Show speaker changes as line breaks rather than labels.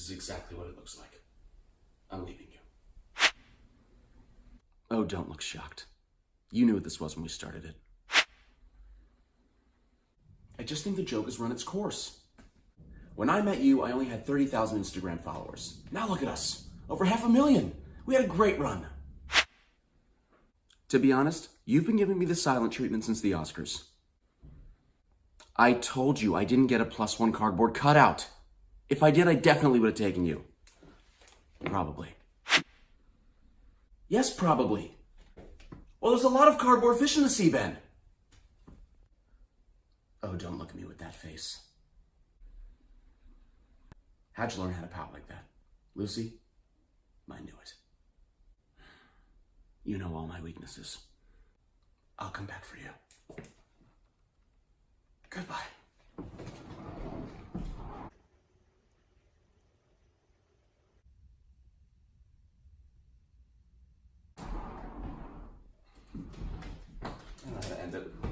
is exactly what it looks like. I'm leaving you.
Oh, don't look shocked. You knew what this was when we started it. I just think the joke has run its course. When I met you, I only had 30,000 Instagram followers. Now look at us. Over half a million. We had a great run. To be honest, you've been giving me the silent treatment since the Oscars. I told you I didn't get a plus one cardboard cutout. If I did, I definitely would have taken you. Probably. Yes, probably. Well, there's a lot of cardboard fish in the sea, Ben. Oh, don't look at me with that face. How'd you learn how to pout like that? Lucy? I knew it. You know all my weaknesses. I'll come back for you. Goodbye. ends up